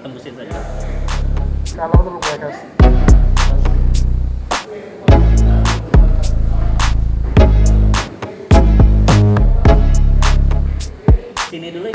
tembusin saja. Kalau perlu bagas sini dulu ya.